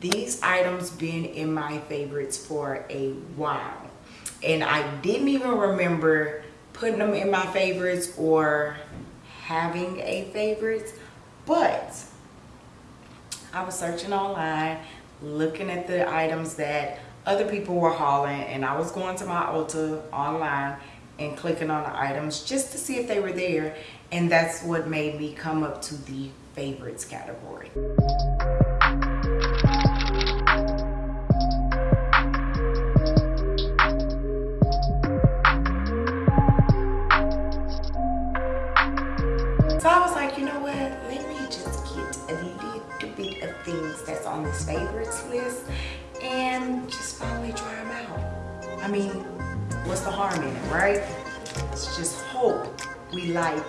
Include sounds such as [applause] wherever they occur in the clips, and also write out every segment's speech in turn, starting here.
These items been in my favorites for a while. And I didn't even remember putting them in my favorites or having a favorites. But I was searching online, looking at the items that other people were hauling and I was going to my Ulta online and clicking on the items just to see if they were there and that's what made me come up to the favorites category. On this favorites list and just finally try them out. I mean, what's the harm in it, right? Let's just hope we like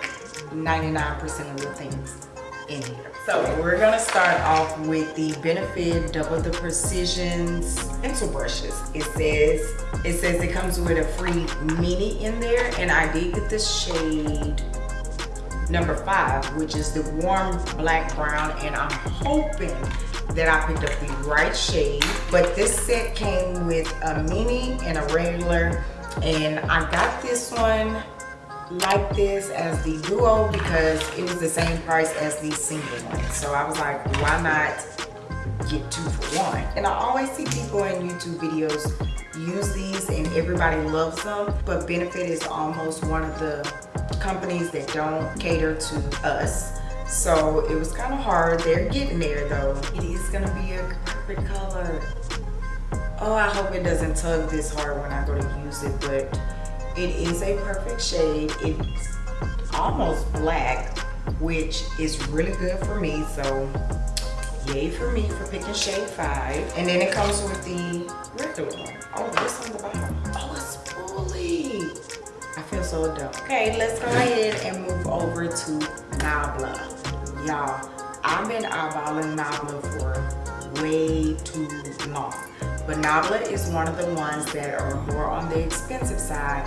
99% of the things in here. So we're gonna start off with the Benefit Double the Precisions pencil brushes. It says it says it comes with a free mini in there, and I did get the shade number five, which is the warm black brown, and I'm hoping that I picked up the right shade. But this set came with a mini and a regular, and I got this one like this as the duo because it was the same price as the single one. So I was like, why not get two for one? And I always see people in YouTube videos use these and everybody loves them, but Benefit is almost one of the companies that don't cater to us. So it was kind of hard. They're getting there though. It is gonna be a perfect color. Oh, I hope it doesn't tug this hard when I go to use it, but it is a perfect shade. It's almost black, which is really good for me. So yay for me for picking shade five. And then it comes with the regular one. Oh, this on the bottom. Feel so dumb. Okay, let's go ahead and move over to Nabla. Y'all, I've been eyeballing Nabla for way too long. But Nabla is one of the ones that are more on the expensive side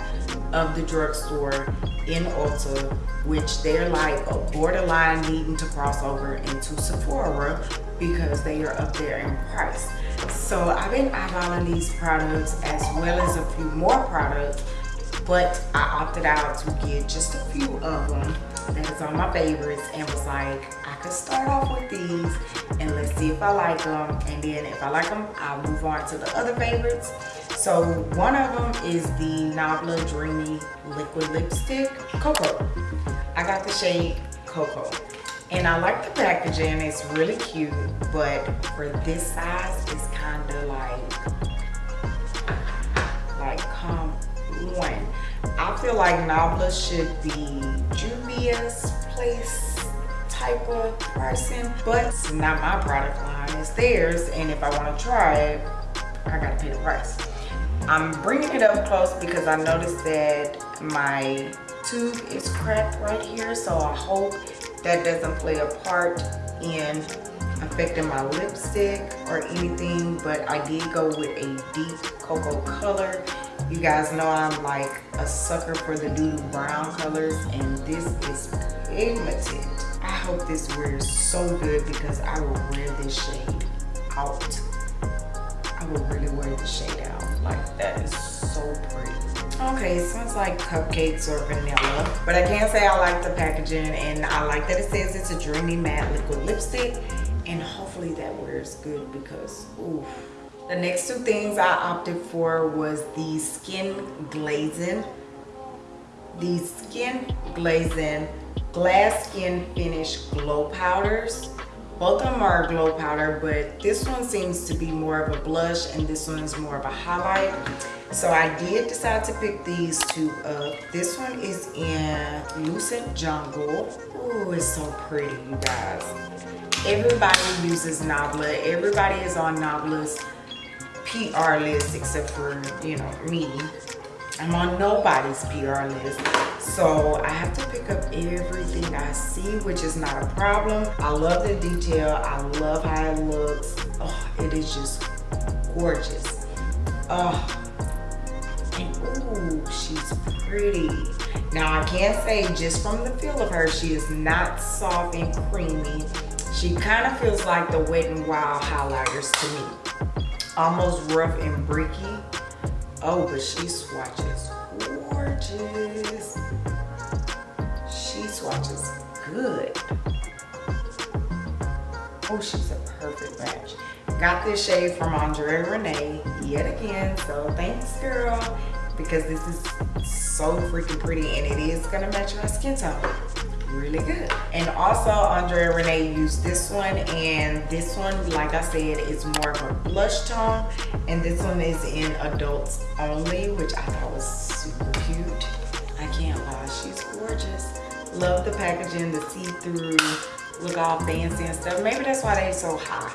of the drugstore in Ulta, which they're like a borderline needing to cross over into Sephora because they are up there in price. So I've been eyeballing these products as well as a few more products, but I opted out to get just a few of them that is on my favorites and was like, I could start off with these and let's see if I like them. And then if I like them, I'll move on to the other favorites. So one of them is the Nabla Dreamy Liquid Lipstick Cocoa. I got the shade Cocoa. And I like the packaging, it's really cute, but for this size, it's kind of like, like come on. I feel like Nabla should be Juvia's place type of person, but it's not my product line, it's theirs. And if I want to try it, I gotta pay the price. I'm bringing it up close because I noticed that my tube is cracked right here. So I hope that doesn't play a part in affecting my lipstick or anything but I did go with a deep cocoa color you guys know I'm like a sucker for the doodle brown colors and this is pigmented I hope this wears so good because I will wear this shade out I will really wear the shade out like that is so pretty Okay, it smells like cupcakes or vanilla. But I can say I like the packaging and I like that it says it's a dreamy matte liquid lipstick. And hopefully that wears good because, ooh. The next two things I opted for was the Skin Glazing. The Skin Glazing Glass Skin Finish Glow Powders. Both of them are glow powder, but this one seems to be more of a blush and this one is more of a highlight. So I did decide to pick these two up. This one is in Lucent Jungle. Oh, it's so pretty, you guys. Everybody uses Nabla. Everybody is on Nabla's PR list except for, you know, me. I'm on nobody's PR list. So I have to pick up everything I see, which is not a problem. I love the detail. I love how it looks. Oh, it is just gorgeous. Oh, and ooh, she's pretty. Now I can't say just from the feel of her, she is not soft and creamy. She kind of feels like the Wet n Wild highlighters to me. Almost rough and bricky. Oh, but she swatches gorgeous. She swatches good. Oh, she's a perfect match. Got this shade from Andrea Renee yet again, so thanks girl, because this is so freaking pretty and it is gonna match my skin tone really good. And also Andrea Renee used this one and this one, like I said, is more of a blush tone. And this one is in adults only, which I thought was super cute. I can't lie, she's gorgeous. Love the packaging, the see-through, look all fancy and stuff. Maybe that's why they're so high.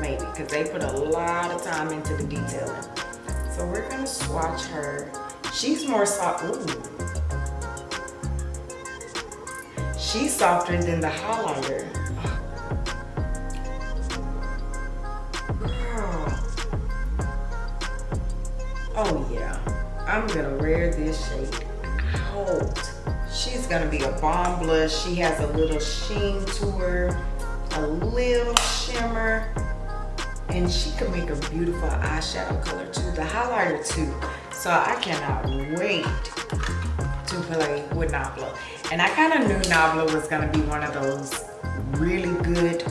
Maybe, because they put a lot of time into the detailing. So we're gonna swatch her. She's more soft, ooh. She's softer than the highlighter. Oh yeah, I'm gonna wear this shade out. She's gonna be a bomb blush. She has a little sheen to her, a little shimmer, and she can make a beautiful eyeshadow color too. The highlighter too. So I cannot wait play with Nabla. And I kind of knew Nabla was going to be one of those really good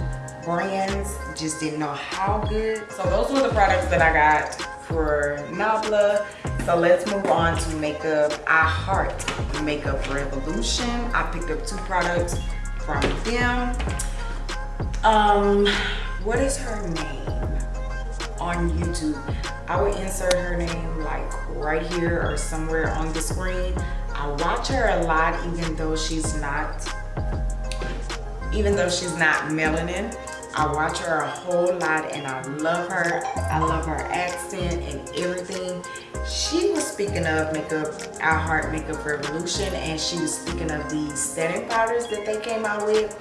brands. Just didn't know how good. So those were the products that I got for Nabla. So let's move on to makeup. I heart Makeup Revolution. I picked up two products from them. Um, what is her name on YouTube? I would insert her name like right here or somewhere on the screen. I watch her a lot even though she's not, even though she's not melanin. I watch her a whole lot and I love her. I love her accent and everything. She was speaking of makeup, I Heart Makeup Revolution, and she was speaking of these setting powders that they came out with.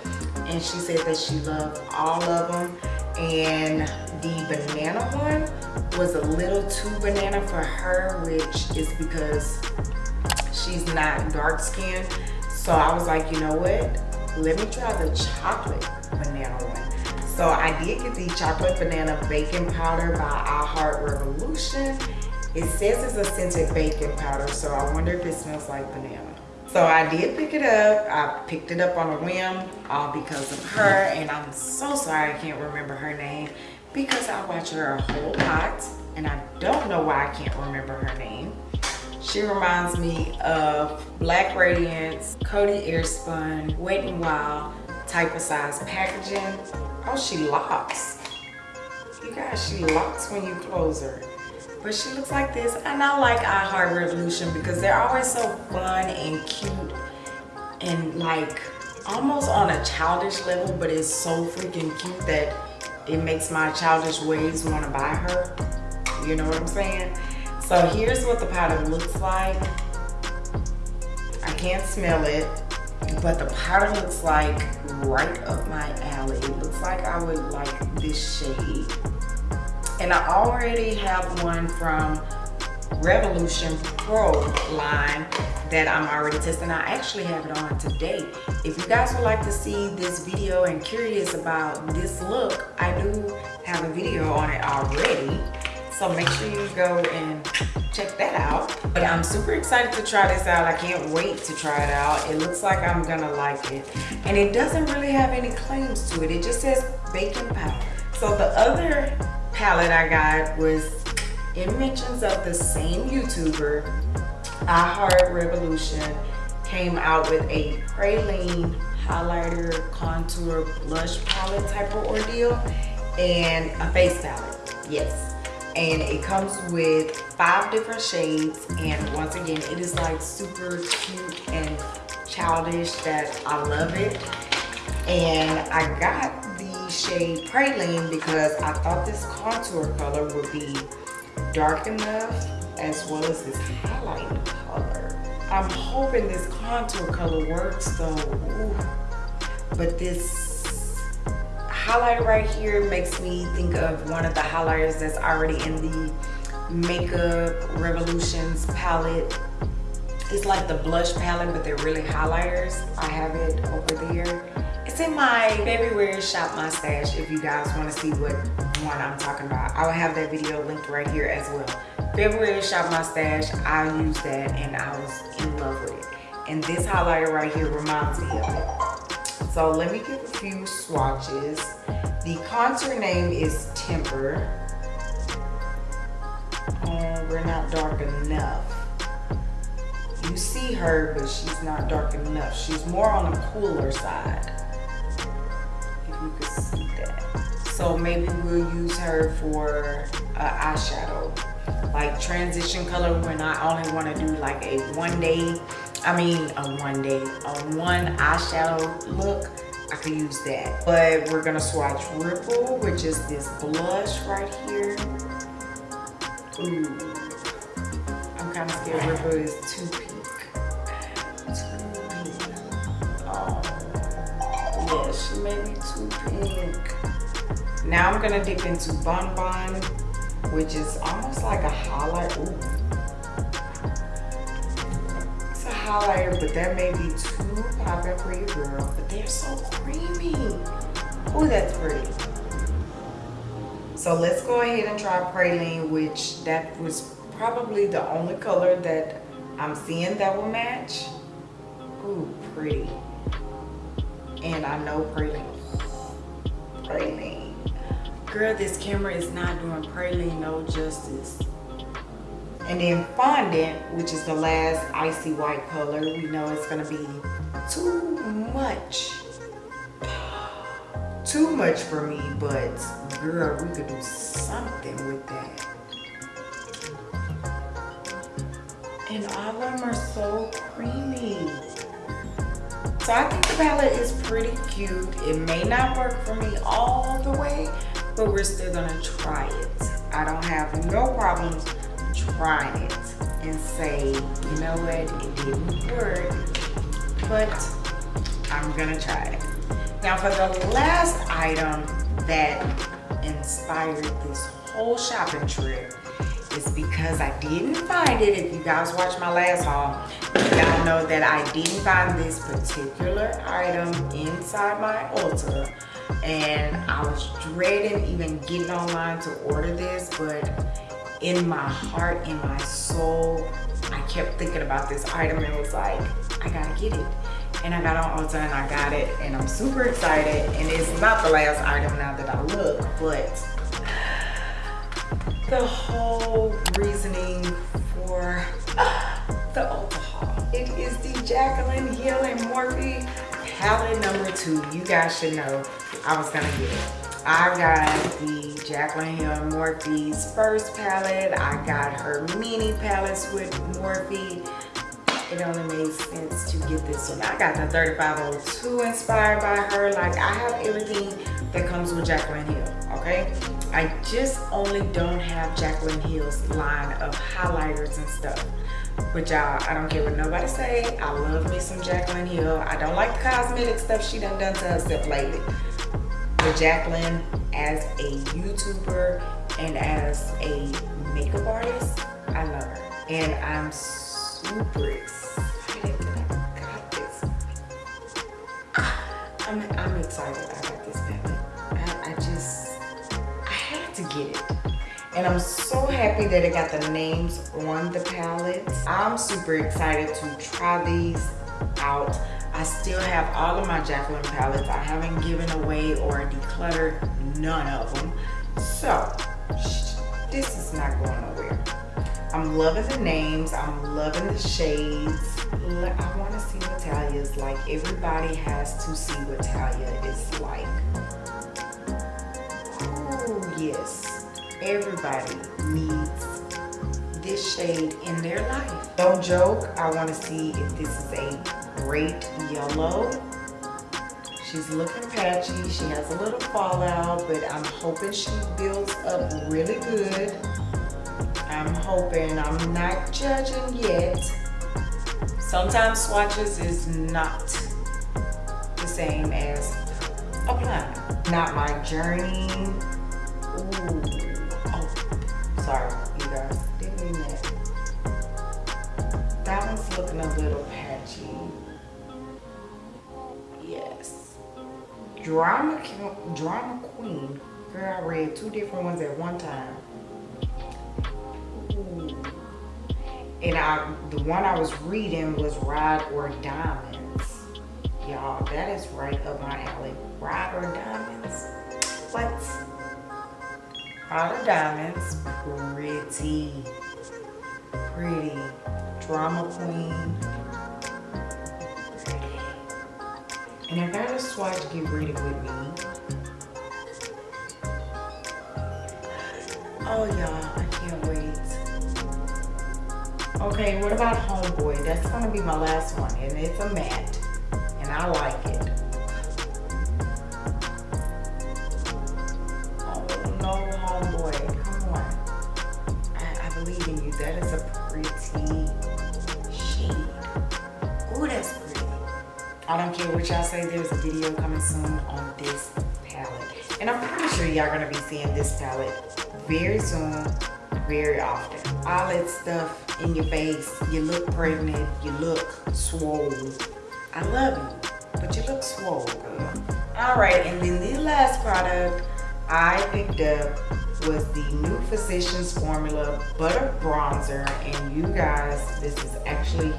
And she said that she loved all of them. And the banana one was a little too banana for her, which is because she's not dark skinned. So I was like, you know what? Let me try the chocolate banana one. So I did get the chocolate banana baking powder by I Heart Revolution. It says it's a scented baking powder, so I wonder if it smells like banana. So I did pick it up. I picked it up on a whim all because of her. And I'm so sorry I can't remember her name because I watch her a whole lot and I don't know why I can't remember her name. She reminds me of Black Radiance, Coty Airspun, Wet n Wild type of size packaging. Oh, she locks. You guys, she locks when you close her. But she looks like this. And I like I Heart Revolution because they're always so fun and cute and like almost on a childish level, but it's so freaking cute that it makes my childish ways want to buy her. You know what I'm saying? So here's what the powder looks like. I can't smell it, but the powder looks like right up my alley. It looks like I would like this shade. And I already have one from Revolution Pro line that I'm already testing. I actually have it on today. If you guys would like to see this video and curious about this look, I do have a video on it already. So make sure you go and check that out. But I'm super excited to try this out. I can't wait to try it out. It looks like I'm gonna like it. And it doesn't really have any claims to it. It just says baking powder. So the other palette I got was it mentions of the same YouTuber, I Heart Revolution, came out with a praline highlighter, contour, blush palette type of ordeal, and a face palette, yes. And it comes with five different shades, and once again, it is like super cute and childish that I love it. And I got the shade Praline because I thought this contour color would be dark enough as well as this highlight color. I'm hoping this contour color works though. Ooh. But this highlighter right here makes me think of one of the highlighters that's already in the Makeup Revolutions palette. It's like the blush palette, but they're really highlighters. I have it over there It's in my February Shop My Stash if you guys want to see what one I'm talking about. I will have that video linked right here as well. February Shop My Stash, I used that and I was in love with it. And this highlighter right here reminds me of it. So let me give a few swatches. The contour name is Temper. Oh, we're not dark enough. You see her, but she's not dark enough. She's more on the cooler side. If you could see that. So maybe we'll use her for uh, eyeshadow. Like transition color when I only want to do like a one day, I mean a one day, a one eyeshadow look. I could use that. But we're gonna swatch Ripple, which is this blush right here. Ooh. I'm kind of scared Ripple is too pink. Too pink. Oh. Yeah, she may be too pink. Now I'm gonna dip into Bon Bon, which is almost like a highlight. Ooh. Highlighter, but that may be too popping for you, girl. But they're so creamy. Ooh, that's pretty. So let's go ahead and try Praline, which that was probably the only color that I'm seeing that will match. Ooh, pretty. And I know Praline. Praline. Girl, this camera is not doing Praline no justice. And then Fondant, which is the last icy white color, we know it's gonna be too much. [sighs] Too much for me, but girl, we could do something with that. And all of them are so creamy. So I think the palette is pretty cute. It may not work for me all the way, but we're still gonna try it. I don't have no problems trying it and say, you know what, it didn't work, but I'm gonna try it. Now for the last item that inspired this whole shopping trip is because I didn't find it. If you guys watched my last haul, y'all know that I didn't find this particular item inside my Ulta. And I was dreading even getting online to order this, but in my heart, in my soul, I kept thinking about this item and was like, I gotta get it. And I got on Ulta and I got it and I'm super excited. And it's not the last item now that I look, but the whole reasoning for the Ulta haul. It is the Jaclyn Hill and Morphe palette number two. You guys should know I was gonna get it. I got the Jaclyn Hill Morphe's first palette. I got her mini palettes with Morphe. It only made sense to get this one. I got the 3502 inspired by her. Like I have everything that comes with Jaclyn Hill, okay? I just only don't have Jaclyn Hill's line of highlighters and stuff. But y'all, I don't care what nobody say. I love me some Jaclyn Hill. I don't like the cosmetic stuff she done done to herself lately. But Jaclyn, as a YouTuber and as a makeup artist, I love her. And I'm super excited that I got this. I'm, I'm excited I got this palette. I, I just, I had to get it. And I'm so happy that it got the names on the palettes. I'm super excited to try these out. I still have all of my Jaclyn palettes. I haven't given away or decluttered none of them. So, this is not going nowhere. I'm loving the names. I'm loving the shades. I want to see what Talia is like. Everybody has to see what Talia is like. Oh, yes. Everybody needs this shade in their life. Don't joke. I want to see if this is a great yellow. She's looking patchy. She has a little fallout, but I'm hoping she builds up really good. I'm hoping. I'm not judging yet. Sometimes swatches is not the same as applying. Not my journey. Ooh. Oh, sorry, you guys. Didn't mean that. That one's looking a little Drama, Drama Queen. Girl, I read two different ones at one time. Ooh. And I, the one I was reading was Ride or Diamonds. Y'all, that is right up my alley. Ride or Diamonds? What? Ride or Diamonds. Pretty. Pretty. Drama Queen. And I got get ready with me. Oh y'all, I can't wait. Okay, what about Homeboy? That's gonna be my last one, and it's a matte, and I like it. Oh no, Homeboy, come on. I, I believe in you. That is a pretty shade. I don't care what y'all say, there's a video coming soon on this palette. And I'm pretty sure y'all gonna be seeing this palette very soon, very often. All that stuff in your face, you look pregnant, you look swole. I love you, but you look swole, girl. All right, and then the last product I picked up was the new Physicians Formula Butter Bronzer. And you guys, this is actually.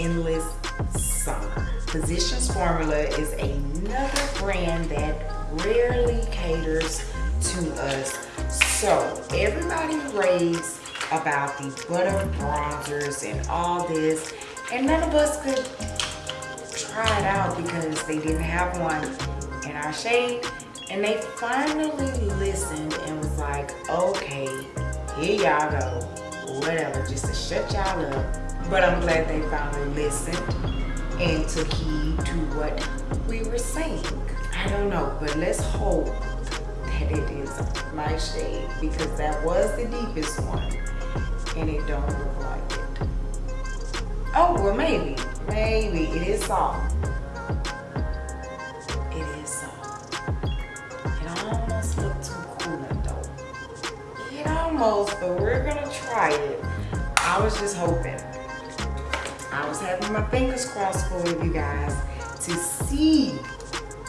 Endless Summer. Physicians Formula is another brand that rarely caters to us. So everybody raves about the butter bronzers and all this, and none of us could try it out because they didn't have one in our shade. And they finally listened and was like, okay, here y'all go. Whatever, just to shut y'all up. But I'm glad they finally listened and took heed to what we were saying. I don't know, but let's hope that it is my shade because that was the deepest one and it don't look like it. Oh, well maybe, maybe it is soft. It is soft. It almost looked too cooling though. It almost, but we're gonna try it. I was just hoping. I was having my fingers crossed for you guys to see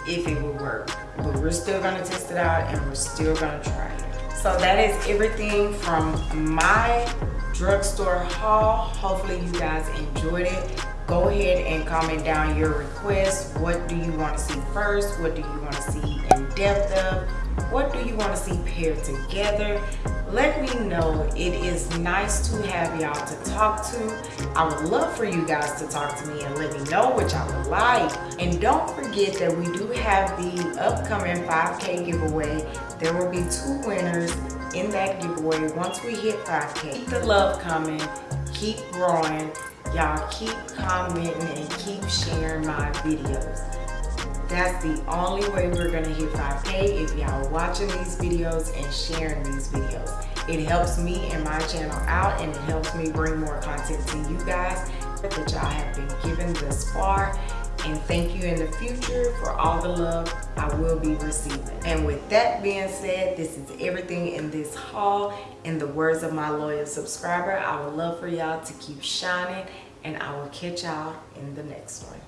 if it would work. But we're still gonna test it out and we're still gonna try it. So that is everything from my drugstore haul. Hopefully you guys enjoyed it. Go ahead and comment down your requests. What do you want to see first? What do you want to see in depth of? What do you want to see paired together? Let me know. It is nice to have y'all to talk to. I would love for you guys to talk to me and let me know what y'all would like. And don't forget that we do have the upcoming 5K giveaway. There will be two winners in that giveaway once we hit 5K. Keep the love coming. Keep growing. Y'all keep commenting and keep sharing my videos. That's the only way we're gonna hit 5K if y'all watching these videos and sharing these videos. It helps me and my channel out and it helps me bring more content to you guys that y'all have been given thus far. And thank you in the future for all the love I will be receiving. And with that being said, this is everything in this haul. In the words of my loyal subscriber, I would love for y'all to keep shining and I will catch y'all in the next one.